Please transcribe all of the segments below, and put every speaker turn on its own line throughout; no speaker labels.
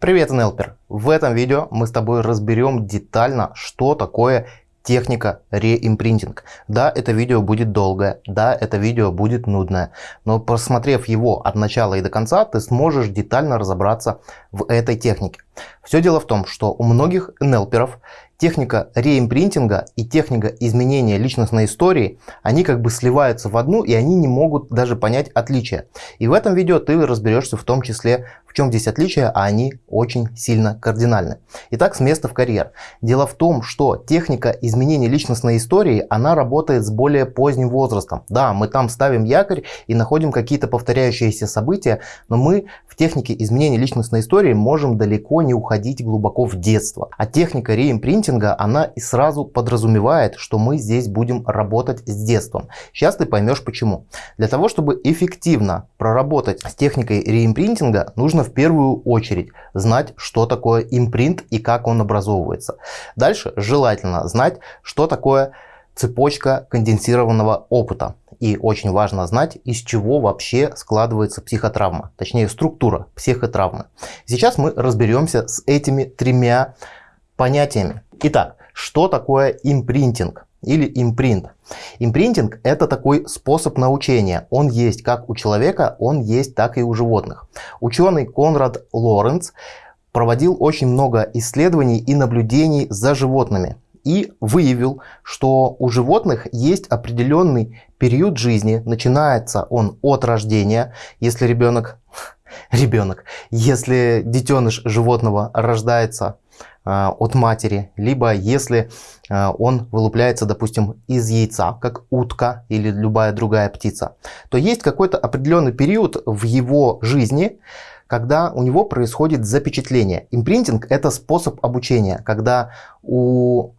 Привет, Нелпер! В этом видео мы с тобой разберем детально, что такое техника реимпринтинг. Да, это видео будет долгое, да, это видео будет нудное, но просмотрев его от начала и до конца, ты сможешь детально разобраться в этой технике. Все дело в том, что у многих нелперов техника реимпринтинга и техника изменения личностной истории, они как бы сливаются в одну и они не могут даже понять отличия. И в этом видео ты разберешься в том числе, в чем здесь отличие, а они очень сильно кардинальны. Итак, с места в карьер. Дело в том, что техника изменения личностной истории, она работает с более поздним возрастом. Да, мы там ставим якорь и находим какие-то повторяющиеся события, но мы технике изменения личностной истории можем далеко не уходить глубоко в детство. А техника реимпринтинга она и сразу подразумевает, что мы здесь будем работать с детством. Сейчас ты поймешь почему. Для того, чтобы эффективно проработать с техникой реимпринтинга, нужно в первую очередь знать, что такое импринт и как он образовывается. Дальше желательно знать, что такое цепочка конденсированного опыта. И очень важно знать, из чего вообще складывается психотравма, точнее структура психотравмы. Сейчас мы разберемся с этими тремя понятиями. Итак, что такое импринтинг или импринт? Импринтинг – это такой способ научения. Он есть как у человека, он есть так и у животных. Ученый Конрад Лоренц проводил очень много исследований и наблюдений за животными и выявил, что у животных есть определенный период жизни. Начинается он от рождения, если ребенок, ребенок, если детеныш животного рождается а, от матери, либо если а, он вылупляется, допустим, из яйца, как утка или любая другая птица, то есть какой-то определенный период в его жизни, когда у него происходит запечатление. Импринтинг – это способ обучения, когда у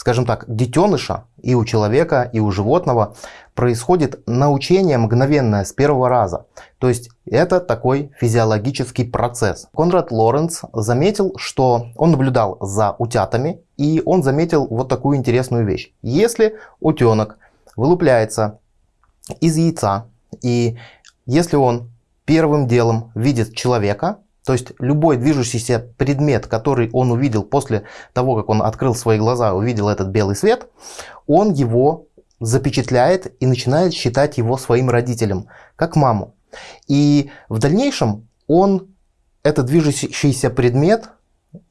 скажем так, детеныша и у человека, и у животного происходит научение мгновенное с первого раза. То есть это такой физиологический процесс. Конрад Лоренц заметил, что он наблюдал за утятами, и он заметил вот такую интересную вещь. Если утенок вылупляется из яйца, и если он первым делом видит человека, то есть любой движущийся предмет, который он увидел после того, как он открыл свои глаза, увидел этот белый свет, он его запечатляет и начинает считать его своим родителем, как маму. И в дальнейшем он этот движущийся предмет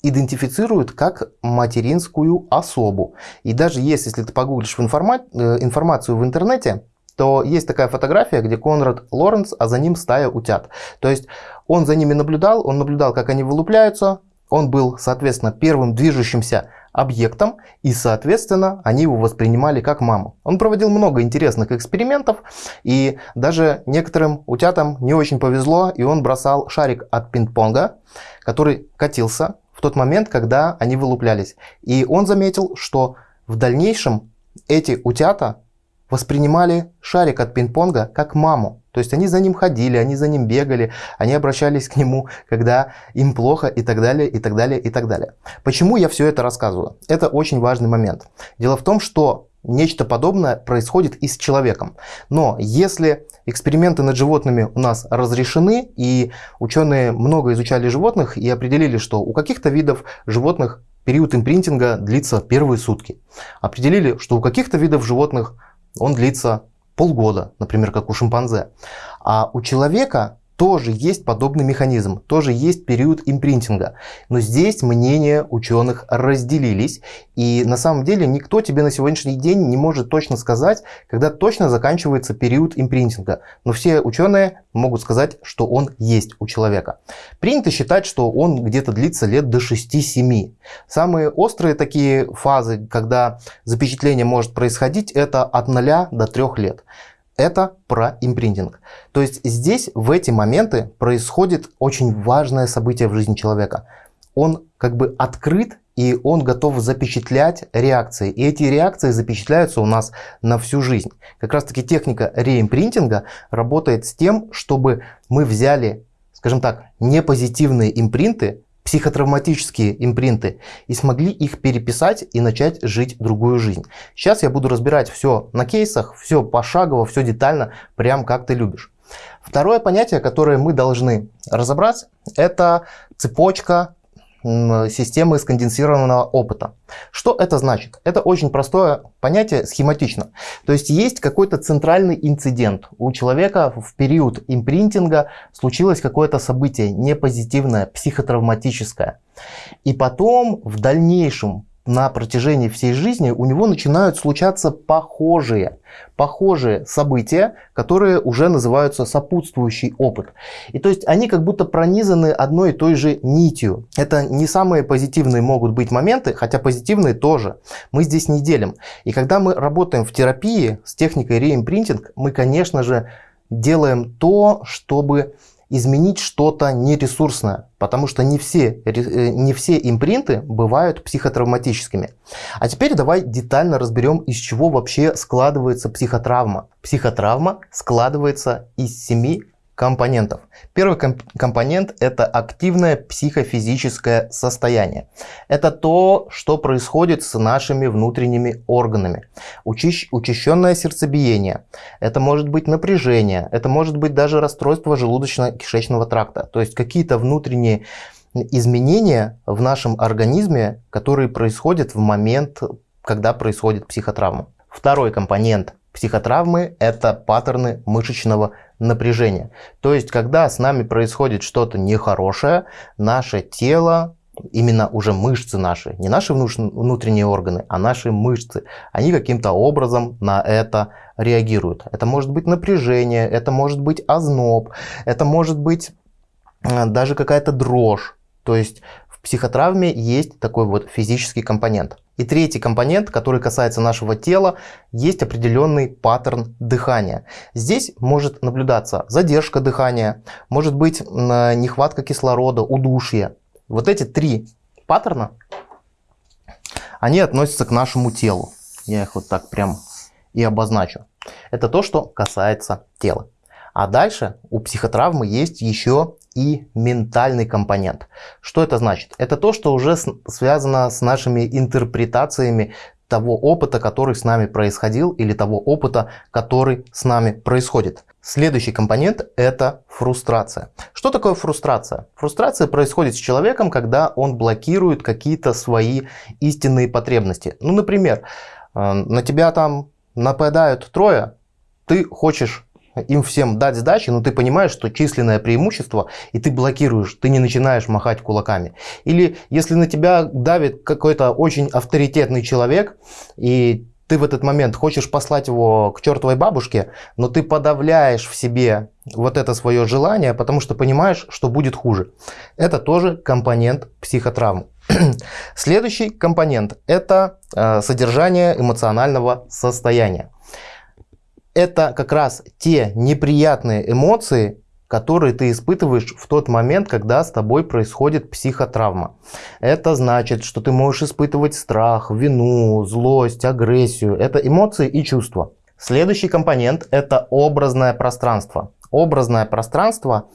идентифицирует как материнскую особу. И даже если, если ты погуглишь информа э, информацию в интернете, то есть такая фотография, где Конрад Лоренц, а за ним стая утят. То есть он за ними наблюдал, он наблюдал, как они вылупляются, он был, соответственно, первым движущимся объектом, и, соответственно, они его воспринимали как маму. Он проводил много интересных экспериментов, и даже некоторым утятам не очень повезло, и он бросал шарик от пинг-понга, который катился в тот момент, когда они вылуплялись. И он заметил, что в дальнейшем эти утята воспринимали шарик от пинг-понга как маму. То есть они за ним ходили, они за ним бегали, они обращались к нему, когда им плохо и так далее, и так далее, и так далее. Почему я все это рассказываю? Это очень важный момент. Дело в том, что нечто подобное происходит и с человеком. Но если эксперименты над животными у нас разрешены, и ученые много изучали животных и определили, что у каких-то видов животных период импринтинга длится первые сутки. Определили, что у каких-то видов животных он длится полгода, например, как у шимпанзе. А у человека тоже есть подобный механизм, тоже есть период импринтинга. Но здесь мнения ученых разделились. И на самом деле никто тебе на сегодняшний день не может точно сказать, когда точно заканчивается период импринтинга. Но все ученые могут сказать, что он есть у человека. Принято считать, что он где-то длится лет до 6-7. Самые острые такие фазы, когда запечатление может происходить, это от 0 до 3 лет это про импринтинг. То есть здесь в эти моменты происходит очень важное событие в жизни человека. Он как бы открыт и он готов запечатлять реакции. И эти реакции запечатляются у нас на всю жизнь. Как раз таки техника реимпринтинга работает с тем, чтобы мы взяли, скажем так, непозитивные импринты, психотравматические импринты и смогли их переписать и начать жить другую жизнь. Сейчас я буду разбирать все на кейсах, все пошагово, все детально, прям как ты любишь. Второе понятие, которое мы должны разобрать, это цепочка системы сконденсированного опыта. Что это значит? Это очень простое понятие, схематично. То есть есть какой-то центральный инцидент. У человека в период импринтинга случилось какое-то событие непозитивное, психотравматическое. И потом в дальнейшем на протяжении всей жизни у него начинают случаться похожие, похожие события, которые уже называются сопутствующий опыт. И то есть они как будто пронизаны одной и той же нитью. Это не самые позитивные могут быть моменты, хотя позитивные тоже. Мы здесь не делим. И когда мы работаем в терапии с техникой реимпринтинг, мы, конечно же, делаем то, чтобы изменить что-то нересурсное, потому что не все, э, не все импринты бывают психотравматическими. А теперь давай детально разберем, из чего вообще складывается психотравма. Психотравма складывается из семи компонентов. Первый комп компонент – это активное психофизическое состояние. Это то, что происходит с нашими внутренними органами. Учащ учащенное сердцебиение, это может быть напряжение, это может быть даже расстройство желудочно-кишечного тракта. То есть какие-то внутренние изменения в нашем организме, которые происходят в момент, когда происходит психотравма. Второй компонент психотравмы – это паттерны мышечного напряжения. То есть, когда с нами происходит что-то нехорошее, наше тело, именно уже мышцы наши, не наши внутренние органы, а наши мышцы, они каким-то образом на это реагируют. Это может быть напряжение, это может быть озноб, это может быть э, даже какая-то дрожь. То есть в психотравме есть такой вот физический компонент. И третий компонент, который касается нашего тела, есть определенный паттерн дыхания. Здесь может наблюдаться задержка дыхания, может быть нехватка кислорода, удушье. Вот эти три паттерна, они относятся к нашему телу. Я их вот так прям и обозначу. Это то, что касается тела. А дальше у психотравмы есть еще и ментальный компонент. Что это значит? Это то, что уже связано с нашими интерпретациями того опыта, который с нами происходил, или того опыта, который с нами происходит. Следующий компонент – это фрустрация. Что такое фрустрация? Фрустрация происходит с человеком, когда он блокирует какие-то свои истинные потребности. Ну, например, э, на тебя там нападают трое, ты хочешь им всем дать сдачи, но ты понимаешь, что численное преимущество, и ты блокируешь, ты не начинаешь махать кулаками. Или если на тебя давит какой-то очень авторитетный человек, и ты в этот момент хочешь послать его к чертовой бабушке, но ты подавляешь в себе вот это свое желание, потому что понимаешь, что будет хуже. Это тоже компонент психотравмы. Следующий компонент – это э, содержание эмоционального состояния это как раз те неприятные эмоции, которые ты испытываешь в тот момент, когда с тобой происходит психотравма. Это значит, что ты можешь испытывать страх, вину, злость, агрессию. Это эмоции и чувства. Следующий компонент – это образное пространство. Образное пространство,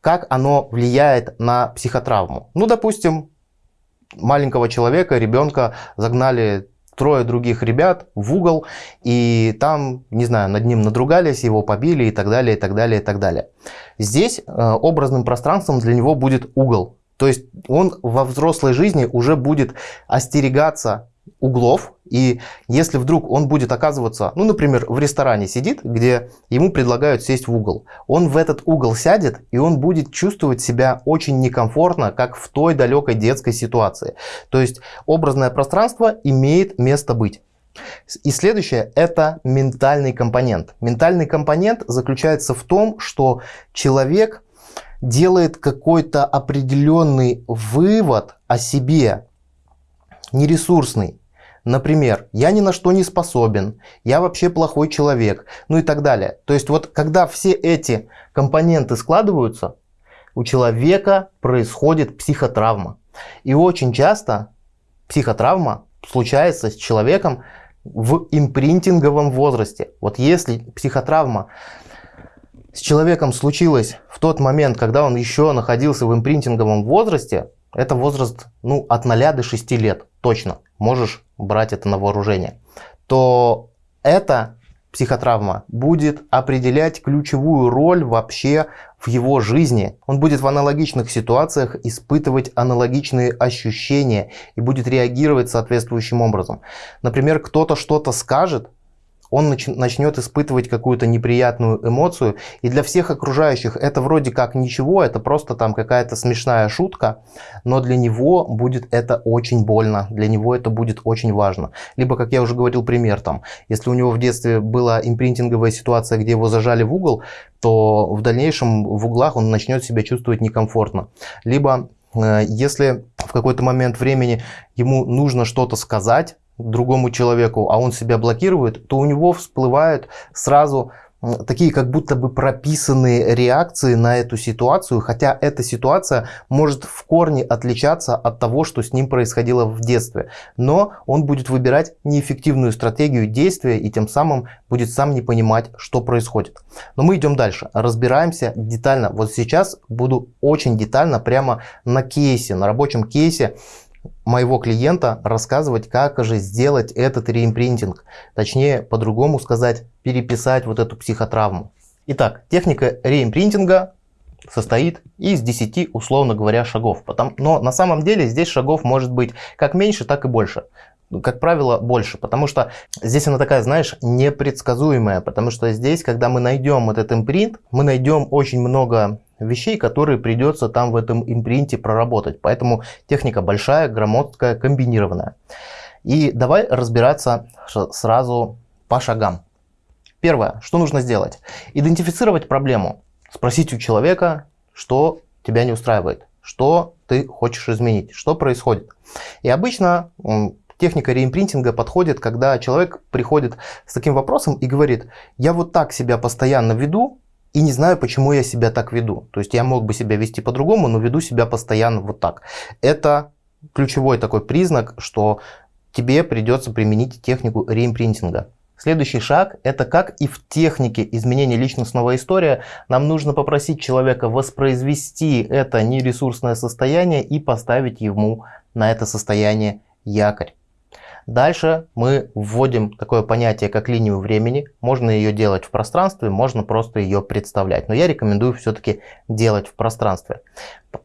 как оно влияет на психотравму. Ну, допустим, маленького человека, ребенка загнали трое других ребят в угол, и там, не знаю, над ним надругались, его побили и так далее, и так далее, и так далее. Здесь э, образным пространством для него будет угол. То есть он во взрослой жизни уже будет остерегаться углов, и если вдруг он будет оказываться, ну, например, в ресторане сидит, где ему предлагают сесть в угол, он в этот угол сядет, и он будет чувствовать себя очень некомфортно, как в той далекой детской ситуации. То есть образное пространство имеет место быть. И следующее – это ментальный компонент. Ментальный компонент заключается в том, что человек делает какой-то определенный вывод о себе, нересурсный. Например, я ни на что не способен, я вообще плохой человек, ну и так далее. То есть вот когда все эти компоненты складываются, у человека происходит психотравма. И очень часто психотравма случается с человеком в импринтинговом возрасте. Вот если психотравма с человеком случилась в тот момент, когда он еще находился в импринтинговом возрасте, это возраст ну, от 0 до 6 лет, точно, можешь брать это на вооружение, то это психотравма будет определять ключевую роль вообще в его жизни. Он будет в аналогичных ситуациях испытывать аналогичные ощущения и будет реагировать соответствующим образом. Например, кто-то что-то скажет, он начнет испытывать какую-то неприятную эмоцию. И для всех окружающих это вроде как ничего, это просто там какая-то смешная шутка, но для него будет это очень больно, для него это будет очень важно. Либо, как я уже говорил, пример там, если у него в детстве была импринтинговая ситуация, где его зажали в угол, то в дальнейшем в углах он начнет себя чувствовать некомфортно. Либо э, если в какой-то момент времени ему нужно что-то сказать, другому человеку, а он себя блокирует, то у него всплывают сразу такие как будто бы прописанные реакции на эту ситуацию, хотя эта ситуация может в корне отличаться от того, что с ним происходило в детстве. Но он будет выбирать неэффективную стратегию действия и тем самым будет сам не понимать, что происходит. Но мы идем дальше, разбираемся детально. Вот сейчас буду очень детально прямо на кейсе, на рабочем кейсе моего клиента рассказывать, как же сделать этот реимпринтинг. Точнее, по-другому сказать, переписать вот эту психотравму. Итак, техника реимпринтинга состоит из 10, условно говоря, шагов. Но на самом деле здесь шагов может быть как меньше, так и больше как правило, больше, потому что здесь она такая, знаешь, непредсказуемая, потому что здесь, когда мы найдем этот импринт, мы найдем очень много вещей, которые придется там в этом импринте проработать. Поэтому техника большая, громоздкая, комбинированная. И давай разбираться сразу по шагам. Первое, что нужно сделать? Идентифицировать проблему. Спросить у человека, что тебя не устраивает, что ты хочешь изменить, что происходит. И обычно техника реимпринтинга подходит, когда человек приходит с таким вопросом и говорит, я вот так себя постоянно веду, и не знаю, почему я себя так веду. То есть я мог бы себя вести по-другому, но веду себя постоянно вот так. Это ключевой такой признак, что тебе придется применить технику реимпринтинга. Следующий шаг – это как и в технике изменения личностного история, нам нужно попросить человека воспроизвести это нересурсное состояние и поставить ему на это состояние якорь. Дальше мы вводим такое понятие, как линию времени. Можно ее делать в пространстве, можно просто ее представлять. Но я рекомендую все-таки делать в пространстве.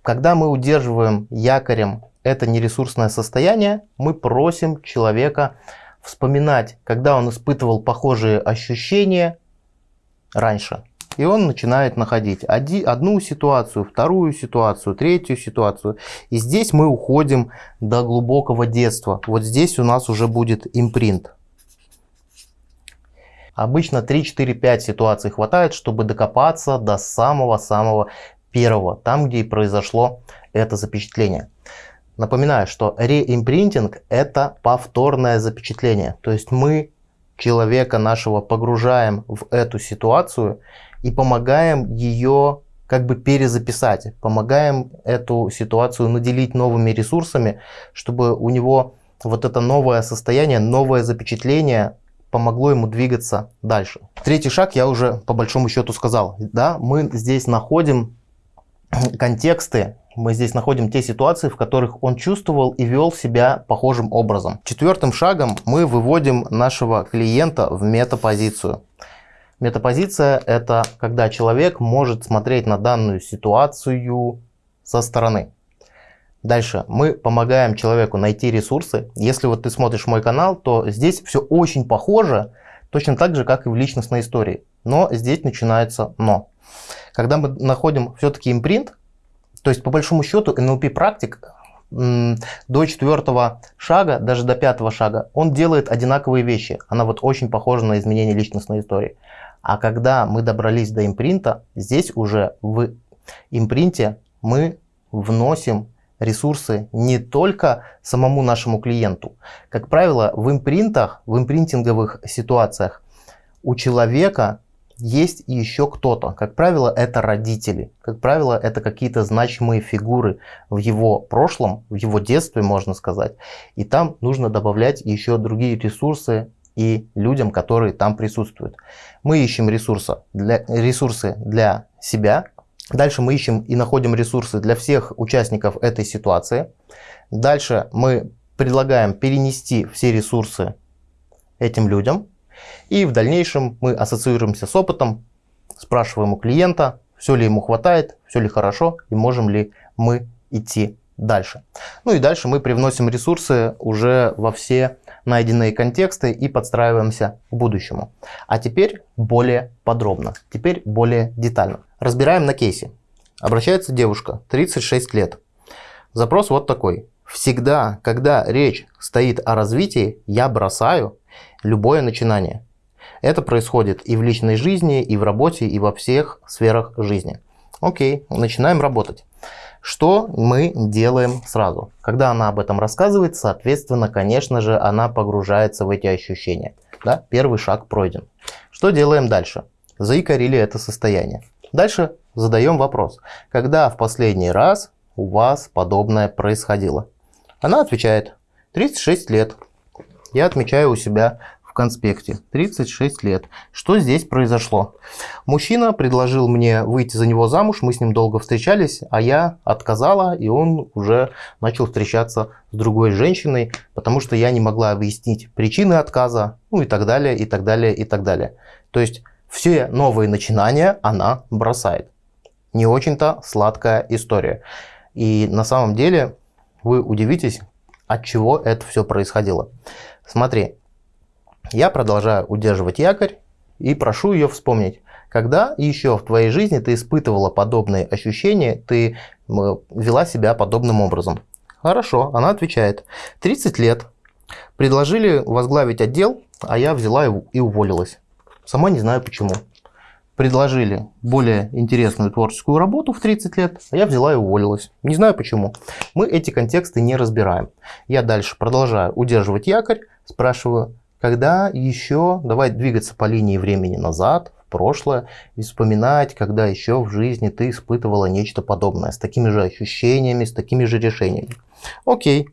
Когда мы удерживаем якорем это нересурсное состояние, мы просим человека вспоминать, когда он испытывал похожие ощущения раньше. И он начинает находить одну ситуацию, вторую ситуацию, третью ситуацию. И здесь мы уходим до глубокого детства. Вот здесь у нас уже будет импринт. Обычно 3, 4, 5 ситуаций хватает, чтобы докопаться до самого-самого первого, там, где и произошло это запечатление. Напоминаю, что реимпринтинг – это повторное запечатление. То есть мы человека нашего погружаем в эту ситуацию и помогаем ее как бы перезаписать, помогаем эту ситуацию наделить новыми ресурсами, чтобы у него вот это новое состояние, новое запечатление помогло ему двигаться дальше. Третий шаг я уже по большому счету сказал. Да, мы здесь находим контексты, мы здесь находим те ситуации, в которых он чувствовал и вел себя похожим образом. Четвертым шагом мы выводим нашего клиента в метапозицию. Метапозиция – это когда человек может смотреть на данную ситуацию со стороны. Дальше мы помогаем человеку найти ресурсы. Если вот ты смотришь мой канал, то здесь все очень похоже, точно так же, как и в личностной истории. Но здесь начинается но. Когда мы находим все-таки импринт, то есть по большому счету NLP практик до четвертого шага, даже до пятого шага, он делает одинаковые вещи. Она вот очень похожа на изменение личностной истории. А когда мы добрались до импринта, здесь уже в импринте мы вносим ресурсы не только самому нашему клиенту. Как правило, в импринтах, в импринтинговых ситуациях у человека есть еще кто-то. Как правило, это родители. Как правило, это какие-то значимые фигуры в его прошлом, в его детстве, можно сказать. И там нужно добавлять еще другие ресурсы и людям, которые там присутствуют. Мы ищем ресурсы для, ресурсы для себя. Дальше мы ищем и находим ресурсы для всех участников этой ситуации. Дальше мы предлагаем перенести все ресурсы этим людям. И в дальнейшем мы ассоциируемся с опытом, спрашиваем у клиента, все ли ему хватает, все ли хорошо и можем ли мы идти дальше. Ну и дальше мы привносим ресурсы уже во все найденные контексты и подстраиваемся к будущему. А теперь более подробно, теперь более детально. Разбираем на кейсе. Обращается девушка, 36 лет. Запрос вот такой. Всегда, когда речь стоит о развитии, я бросаю любое начинание. Это происходит и в личной жизни, и в работе, и во всех сферах жизни. Окей, начинаем работать. Что мы делаем сразу? Когда она об этом рассказывает, соответственно, конечно же, она погружается в эти ощущения. Да? Первый шаг пройден. Что делаем дальше? Заикарили это состояние. Дальше задаем вопрос. Когда в последний раз у вас подобное происходило? Она отвечает. 36 лет. Я отмечаю у себя конспекте. 36 лет. Что здесь произошло? Мужчина предложил мне выйти за него замуж, мы с ним долго встречались, а я отказала, и он уже начал встречаться с другой женщиной, потому что я не могла объяснить причины отказа, ну и так далее, и так далее, и так далее. То есть все новые начинания она бросает. Не очень-то сладкая история. И на самом деле вы удивитесь, от чего это все происходило. Смотри, я продолжаю удерживать якорь и прошу ее вспомнить, когда еще в твоей жизни ты испытывала подобные ощущения, ты вела себя подобным образом. Хорошо, она отвечает. 30 лет. Предложили возглавить отдел, а я взяла и уволилась. Сама не знаю почему. Предложили более интересную творческую работу в 30 лет, а я взяла и уволилась. Не знаю почему. Мы эти контексты не разбираем. Я дальше продолжаю удерживать якорь, спрашиваю, когда еще, давай двигаться по линии времени назад, в прошлое, и вспоминать, когда еще в жизни ты испытывала нечто подобное, с такими же ощущениями, с такими же решениями. Окей.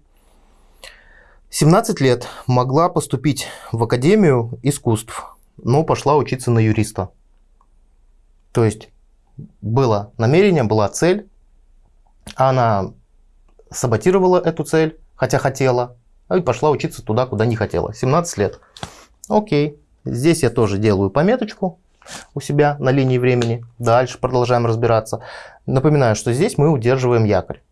17 лет могла поступить в Академию искусств, но пошла учиться на юриста. То есть было намерение, была цель, она саботировала эту цель, хотя хотела, и пошла учиться туда, куда не хотела. 17 лет. Окей. Здесь я тоже делаю пометочку у себя на линии времени. Дальше продолжаем разбираться. Напоминаю, что здесь мы удерживаем якорь.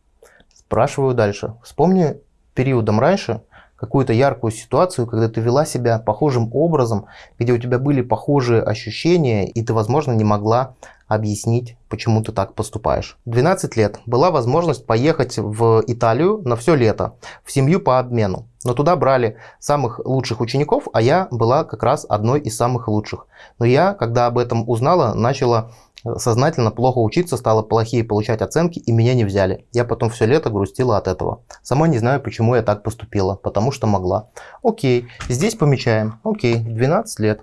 Спрашиваю дальше. Вспомни периодом раньше какую-то яркую ситуацию, когда ты вела себя похожим образом, где у тебя были похожие ощущения, и ты, возможно, не могла объяснить, почему ты так поступаешь. 12 лет. Была возможность поехать в Италию на все лето, в семью по обмену. Но туда брали самых лучших учеников, а я была как раз одной из самых лучших. Но я, когда об этом узнала, начала сознательно плохо учиться, стала плохие получать оценки, и меня не взяли. Я потом все лето грустила от этого. Сама не знаю, почему я так поступила, потому что могла. Окей, здесь помечаем. Окей, 12 лет.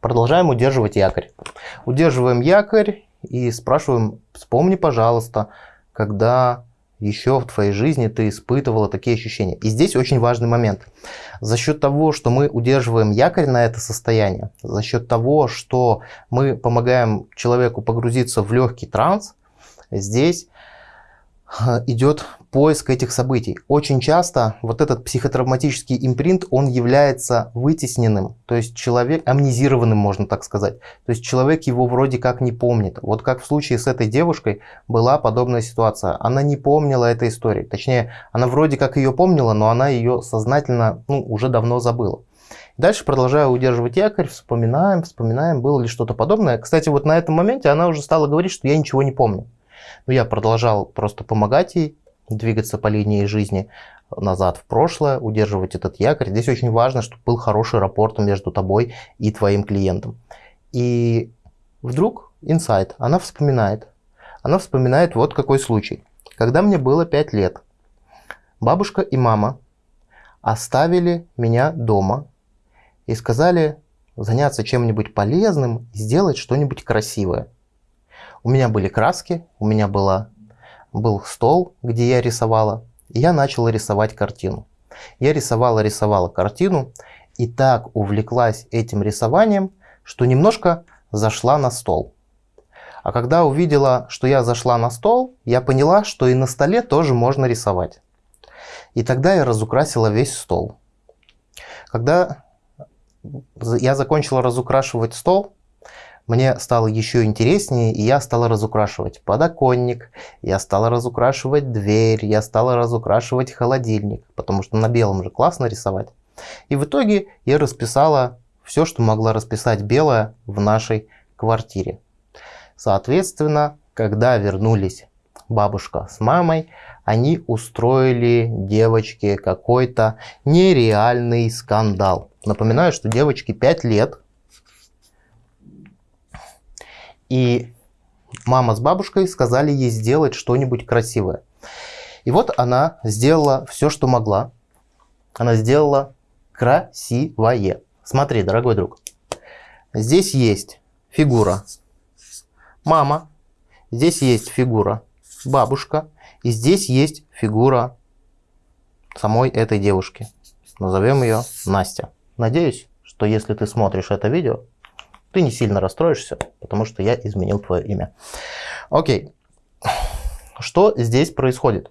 Продолжаем удерживать якорь. Удерживаем якорь и спрашиваем, вспомни, пожалуйста, когда еще в твоей жизни ты испытывала такие ощущения. И здесь очень важный момент. За счет того, что мы удерживаем якорь на это состояние, за счет того, что мы помогаем человеку погрузиться в легкий транс, здесь идет поиск этих событий. Очень часто вот этот психотравматический импринт, он является вытесненным, то есть человек амнезированным, можно так сказать. То есть человек его вроде как не помнит. Вот как в случае с этой девушкой была подобная ситуация. Она не помнила этой истории. Точнее, она вроде как ее помнила, но она ее сознательно ну, уже давно забыла. Дальше продолжаю удерживать якорь, вспоминаем, вспоминаем, было ли что-то подобное. Кстати, вот на этом моменте она уже стала говорить, что я ничего не помню. Но я продолжал просто помогать ей двигаться по линии жизни назад в прошлое, удерживать этот якорь. Здесь очень важно, чтобы был хороший рапорт между тобой и твоим клиентом. И вдруг инсайт, она вспоминает. Она вспоминает вот какой случай. Когда мне было 5 лет, бабушка и мама оставили меня дома и сказали заняться чем-нибудь полезным, сделать что-нибудь красивое. У меня были краски, у меня была, был стол, где я рисовала, и я начала рисовать картину. Я рисовала, рисовала картину, и так увлеклась этим рисованием, что немножко зашла на стол. А когда увидела, что я зашла на стол, я поняла, что и на столе тоже можно рисовать. И тогда я разукрасила весь стол. Когда я закончил разукрашивать стол, мне стало еще интереснее, и я стала разукрашивать подоконник, я стала разукрашивать дверь, я стала разукрашивать холодильник, потому что на белом же классно рисовать. И в итоге я расписала все, что могла расписать белое в нашей квартире. Соответственно, когда вернулись бабушка с мамой, они устроили девочке какой-то нереальный скандал. Напоминаю, что девочке 5 лет, и мама с бабушкой сказали ей сделать что-нибудь красивое. И вот она сделала все, что могла. Она сделала красивое. Смотри, дорогой друг, здесь есть фигура мама, здесь есть фигура бабушка, и здесь есть фигура самой этой девушки. Назовем ее Настя. Надеюсь, что если ты смотришь это видео, ты не сильно расстроишься, потому что я изменил твое имя. Окей. Что здесь происходит?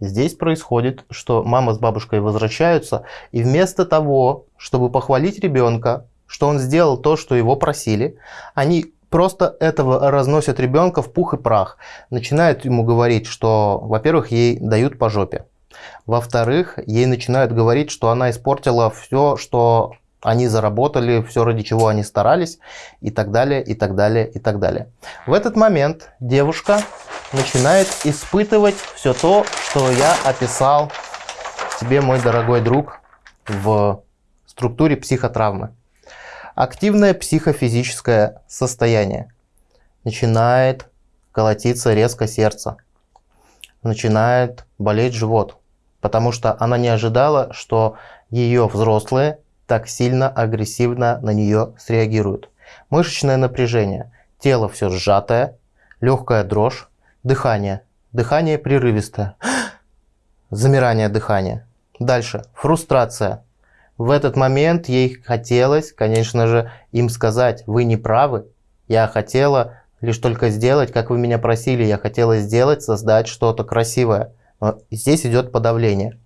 Здесь происходит, что мама с бабушкой возвращаются, и вместо того, чтобы похвалить ребенка, что он сделал то, что его просили, они просто этого разносят ребенка в пух и прах. Начинают ему говорить, что, во-первых, ей дают по жопе. Во-вторых, ей начинают говорить, что она испортила все, что они заработали, все ради чего они старались, и так далее, и так далее, и так далее. В этот момент девушка начинает испытывать все то, что я описал тебе, мой дорогой друг, в структуре психотравмы. Активное психофизическое состояние. Начинает колотиться резко сердце. Начинает болеть живот. Потому что она не ожидала, что ее взрослые так сильно агрессивно на нее среагируют. Мышечное напряжение. Тело все сжатое. Легкая дрожь. Дыхание. Дыхание прерывистое. Замирание дыхания. Дальше. Фрустрация. В этот момент ей хотелось, конечно же, им сказать, вы не правы, я хотела лишь только сделать, как вы меня просили, я хотела сделать, создать что-то красивое. Но здесь идет подавление.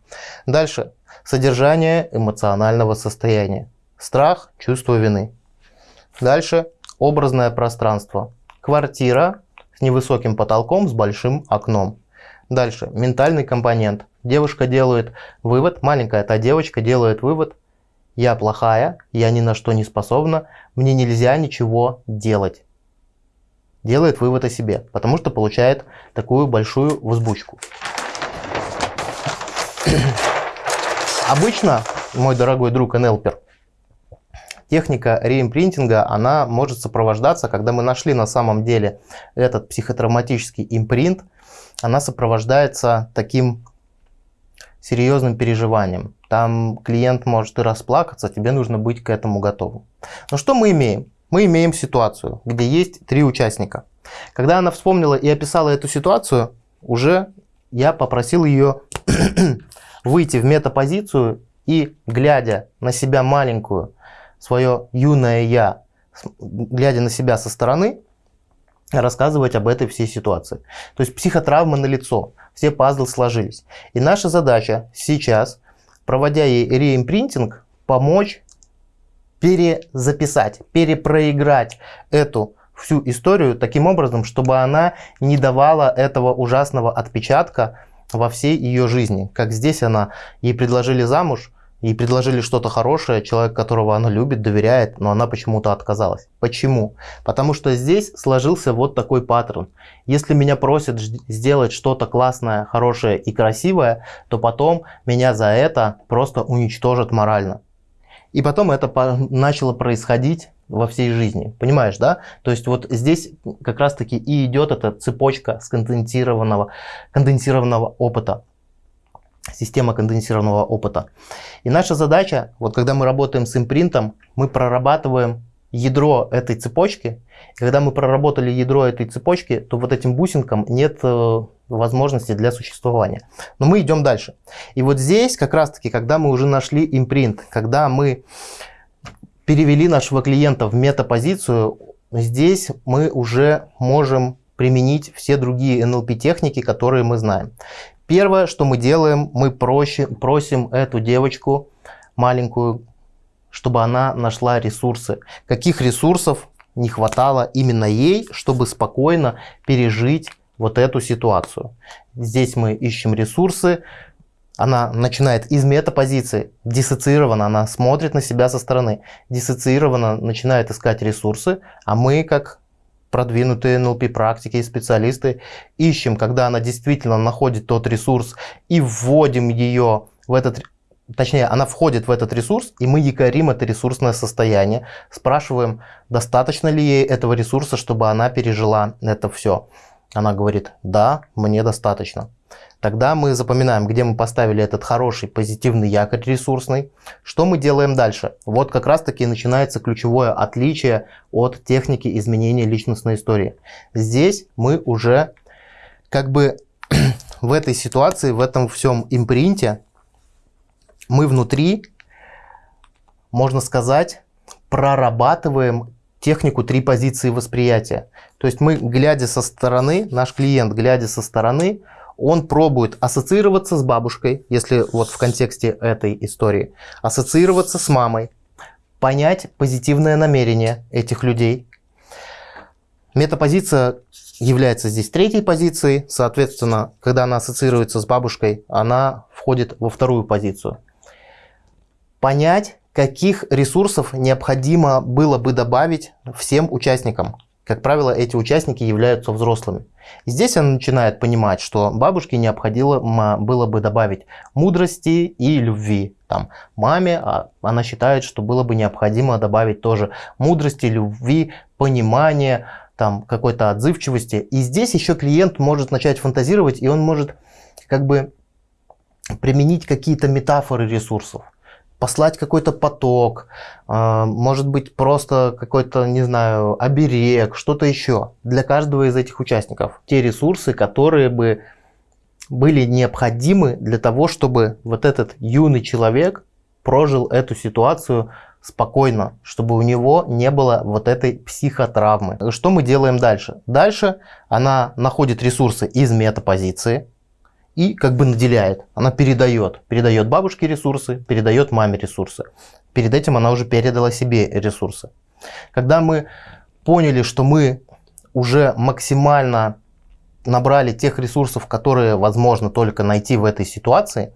Дальше. Содержание эмоционального состояния. Страх, чувство вины. Дальше. Образное пространство. Квартира с невысоким потолком, с большим окном. Дальше. Ментальный компонент. Девушка делает вывод, маленькая та девочка делает вывод, я плохая, я ни на что не способна, мне нельзя ничего делать. Делает вывод о себе, потому что получает такую большую взбучку. Обычно, мой дорогой друг НЛПер, техника реимпринтинга, она может сопровождаться, когда мы нашли на самом деле этот психотравматический импринт, она сопровождается таким серьезным переживанием. Там клиент может и расплакаться, тебе нужно быть к этому готовым. Но что мы имеем? Мы имеем ситуацию, где есть три участника. Когда она вспомнила и описала эту ситуацию, уже я попросил ее выйти в метапозицию и, глядя на себя маленькую, свое юное я, глядя на себя со стороны, рассказывать об этой всей ситуации. То есть психотравма на лицо все пазлы сложились. И наша задача сейчас, проводя ей реимпринтинг, помочь перезаписать, перепроиграть эту всю историю таким образом, чтобы она не давала этого ужасного отпечатка во всей ее жизни. Как здесь она, ей предложили замуж, ей предложили что-то хорошее, человек, которого она любит, доверяет, но она почему-то отказалась. Почему? Потому что здесь сложился вот такой паттерн. Если меня просят сделать что-то классное, хорошее и красивое, то потом меня за это просто уничтожат морально. И потом это начало происходить во всей жизни. Понимаешь, да? То есть вот здесь как раз таки и идет эта цепочка сконденсированного, конденсированного опыта система конденсированного опыта. И наша задача, вот когда мы работаем с импринтом, мы прорабатываем ядро этой цепочки. И когда мы проработали ядро этой цепочки, то вот этим бусинкам нет э, возможности для существования. Но мы идем дальше. И вот здесь как раз таки, когда мы уже нашли импринт, когда мы перевели нашего клиента в метапозицию, здесь мы уже можем применить все другие NLP техники, которые мы знаем. Первое, что мы делаем, мы просим, просим эту девочку маленькую, чтобы она нашла ресурсы. Каких ресурсов не хватало именно ей, чтобы спокойно пережить вот эту ситуацию. Здесь мы ищем ресурсы, она начинает из метапозиции, диссоциированно, она смотрит на себя со стороны, диссоциированно начинает искать ресурсы, а мы, как продвинутые НЛП практики и специалисты, ищем, когда она действительно находит тот ресурс и вводим ее в этот точнее, она входит в этот ресурс, и мы якорим это ресурсное состояние, спрашиваем, достаточно ли ей этого ресурса, чтобы она пережила это все. Она говорит, да, мне достаточно. Тогда мы запоминаем, где мы поставили этот хороший позитивный якорь ресурсный. Что мы делаем дальше? Вот как раз таки начинается ключевое отличие от техники изменения личностной истории. Здесь мы уже как бы в этой ситуации, в этом всем импринте, мы внутри, можно сказать, прорабатываем технику три позиции восприятия. То есть мы, глядя со стороны, наш клиент, глядя со стороны, он пробует ассоциироваться с бабушкой, если вот в контексте этой истории, ассоциироваться с мамой, понять позитивное намерение этих людей. Метапозиция является здесь третьей позицией, соответственно, когда она ассоциируется с бабушкой, она входит во вторую позицию. Понять, каких ресурсов необходимо было бы добавить всем участникам как правило, эти участники являются взрослыми. Здесь она начинает понимать, что бабушке необходимо было бы добавить мудрости и любви. Там, маме а она считает, что было бы необходимо добавить тоже мудрости, любви, понимания, там, какой-то отзывчивости. И здесь еще клиент может начать фантазировать, и он может как бы применить какие-то метафоры ресурсов послать какой-то поток, а, может быть просто какой-то, не знаю, оберег, что-то еще для каждого из этих участников. Те ресурсы, которые бы были необходимы для того, чтобы вот этот юный человек прожил эту ситуацию спокойно, чтобы у него не было вот этой психотравмы. Что мы делаем дальше? Дальше она находит ресурсы из метапозиции, и как бы наделяет. Она передает. Передает бабушке ресурсы, передает маме ресурсы. Перед этим она уже передала себе ресурсы. Когда мы поняли, что мы уже максимально набрали тех ресурсов, которые возможно только найти в этой ситуации,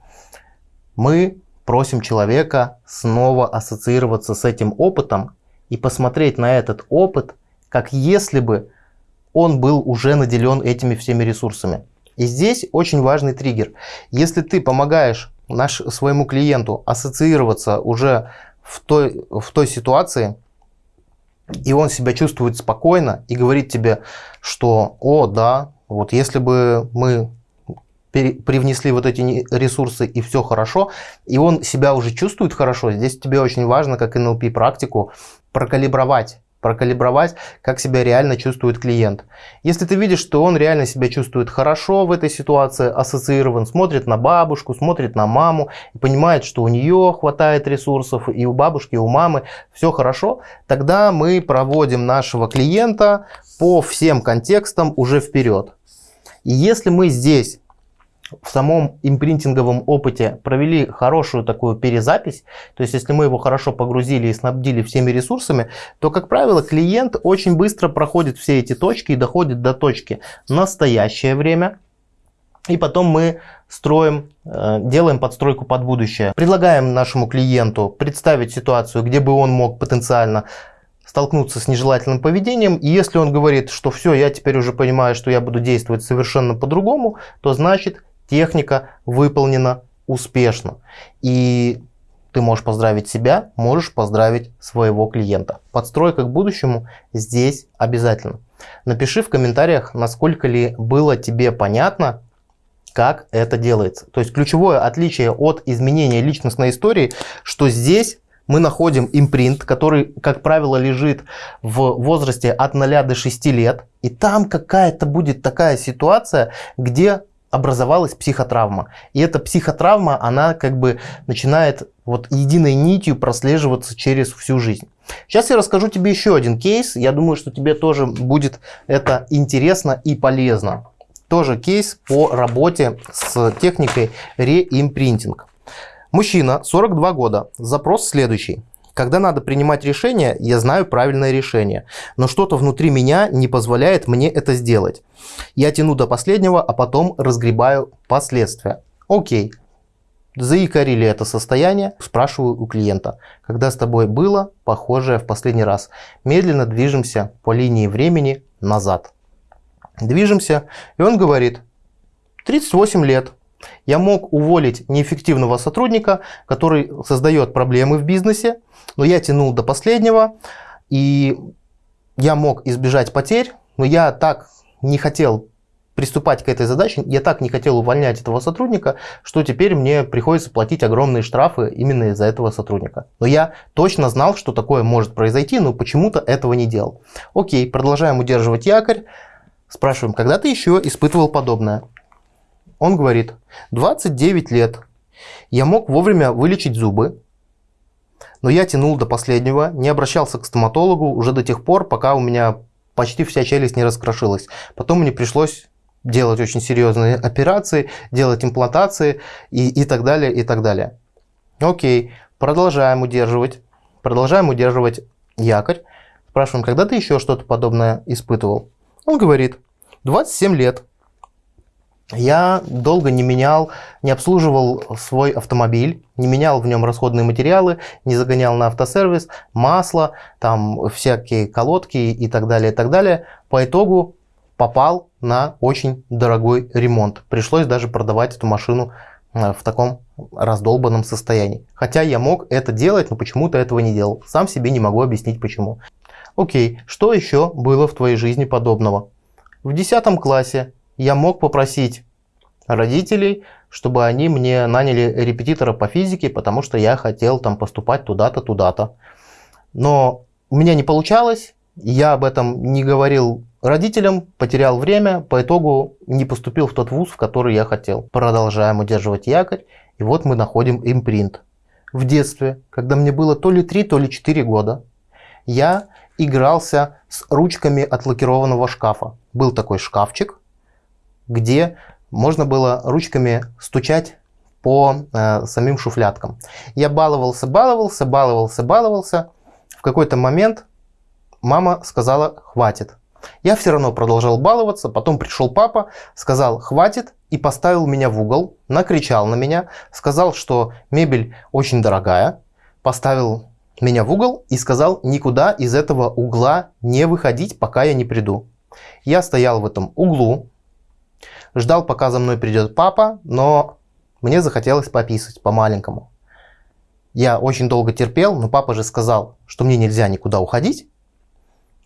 мы просим человека снова ассоциироваться с этим опытом и посмотреть на этот опыт, как если бы он был уже наделен этими всеми ресурсами. И здесь очень важный триггер. Если ты помогаешь наш, своему клиенту ассоциироваться уже в той, в той ситуации, и он себя чувствует спокойно и говорит тебе, что «О, да, вот если бы мы привнесли вот эти ресурсы и все хорошо, и он себя уже чувствует хорошо, здесь тебе очень важно, как NLP практику, прокалибровать прокалибровать, как себя реально чувствует клиент. Если ты видишь, что он реально себя чувствует хорошо в этой ситуации, ассоциирован, смотрит на бабушку, смотрит на маму, и понимает, что у нее хватает ресурсов, и у бабушки, и у мамы все хорошо, тогда мы проводим нашего клиента по всем контекстам уже вперед. И если мы здесь в самом импринтинговом опыте провели хорошую такую перезапись, то есть если мы его хорошо погрузили и снабдили всеми ресурсами, то, как правило, клиент очень быстро проходит все эти точки и доходит до точки. Настоящее время, и потом мы строим, э, делаем подстройку под будущее. Предлагаем нашему клиенту представить ситуацию, где бы он мог потенциально столкнуться с нежелательным поведением, и если он говорит, что все, я теперь уже понимаю, что я буду действовать совершенно по-другому, то значит техника выполнена успешно. И ты можешь поздравить себя, можешь поздравить своего клиента. Подстройка к будущему здесь обязательно. Напиши в комментариях, насколько ли было тебе понятно, как это делается. То есть ключевое отличие от изменения личностной истории, что здесь мы находим импринт, который, как правило, лежит в возрасте от 0 до 6 лет. И там какая-то будет такая ситуация, где образовалась психотравма. И эта психотравма, она как бы начинает вот единой нитью прослеживаться через всю жизнь. Сейчас я расскажу тебе еще один кейс. Я думаю, что тебе тоже будет это интересно и полезно. Тоже кейс по работе с техникой реимпринтинг. Мужчина, 42 года. Запрос следующий. Когда надо принимать решение, я знаю правильное решение, но что-то внутри меня не позволяет мне это сделать. Я тяну до последнего, а потом разгребаю последствия. Окей, заикарили это состояние, спрашиваю у клиента, когда с тобой было похожее в последний раз. Медленно движемся по линии времени назад. Движемся, и он говорит, 38 лет, я мог уволить неэффективного сотрудника, который создает проблемы в бизнесе, но я тянул до последнего, и я мог избежать потерь, но я так не хотел приступать к этой задаче, я так не хотел увольнять этого сотрудника, что теперь мне приходится платить огромные штрафы именно из-за этого сотрудника. Но я точно знал, что такое может произойти, но почему-то этого не делал. Окей, продолжаем удерживать якорь. Спрашиваем, когда ты еще испытывал подобное? Он говорит, 29 лет. Я мог вовремя вылечить зубы, но я тянул до последнего, не обращался к стоматологу уже до тех пор, пока у меня почти вся челюсть не раскрошилась. Потом мне пришлось делать очень серьезные операции, делать имплантации и, и так далее, и так далее. Окей, продолжаем удерживать, продолжаем удерживать якорь. Спрашиваем, когда ты еще что-то подобное испытывал? Он говорит, 27 лет. Я долго не менял, не обслуживал свой автомобиль, не менял в нем расходные материалы, не загонял на автосервис, масло, там всякие колодки и так далее, и так далее. По итогу попал на очень дорогой ремонт. Пришлось даже продавать эту машину э, в таком раздолбанном состоянии. Хотя я мог это делать, но почему-то этого не делал. Сам себе не могу объяснить почему. Окей, что еще было в твоей жизни подобного? В 10 классе я мог попросить родителей, чтобы они мне наняли репетитора по физике, потому что я хотел там поступать туда-то, туда-то. Но у меня не получалось, я об этом не говорил родителям, потерял время, по итогу не поступил в тот вуз, в который я хотел. Продолжаем удерживать якорь, и вот мы находим импринт. В детстве, когда мне было то ли 3, то ли 4 года, я игрался с ручками от лакированного шкафа. Был такой шкафчик, где можно было ручками стучать по э, самим шуфляткам. Я баловался, баловался, баловался, баловался. В какой-то момент мама сказала «хватит». Я все равно продолжал баловаться, потом пришел папа, сказал «хватит» и поставил меня в угол, накричал на меня, сказал, что мебель очень дорогая, поставил меня в угол и сказал никуда из этого угла не выходить, пока я не приду. Я стоял в этом углу, ждал, пока за мной придет папа, но мне захотелось пописать по-маленькому. Я очень долго терпел, но папа же сказал, что мне нельзя никуда уходить.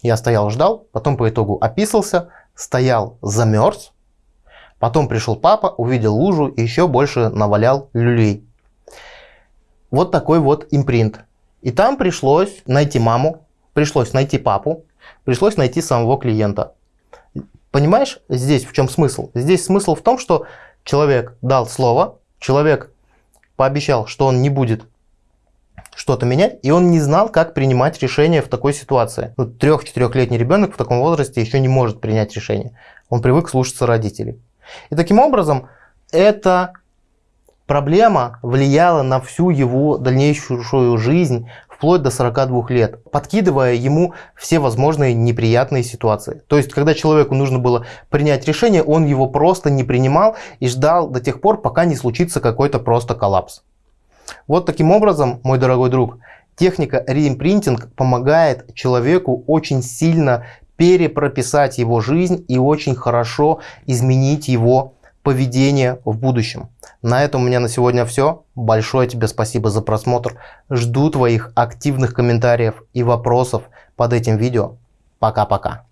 Я стоял, ждал, потом по итогу описался, стоял, замерз. Потом пришел папа, увидел лужу и еще больше навалял люлей. Вот такой вот импринт. И там пришлось найти маму, пришлось найти папу, пришлось найти самого клиента. Понимаешь, здесь в чем смысл? Здесь смысл в том, что человек дал слово, человек пообещал, что он не будет что-то менять, и он не знал, как принимать решение в такой ситуации. Ну, Трех-четырехлетний ребенок в таком возрасте еще не может принять решение. Он привык слушаться родителей. И таким образом, эта проблема влияла на всю его дальнейшую жизнь, вплоть до 42 лет, подкидывая ему все возможные неприятные ситуации. То есть, когда человеку нужно было принять решение, он его просто не принимал и ждал до тех пор, пока не случится какой-то просто коллапс. Вот таким образом, мой дорогой друг, техника реимпринтинг помогает человеку очень сильно перепрописать его жизнь и очень хорошо изменить его поведение в будущем. На этом у меня на сегодня все. Большое тебе спасибо за просмотр. Жду твоих активных комментариев и вопросов под этим видео. Пока-пока.